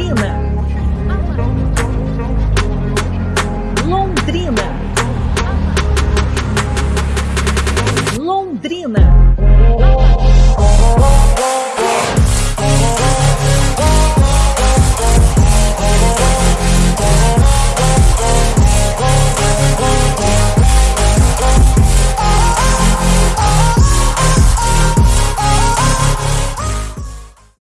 Londrina. Londrina.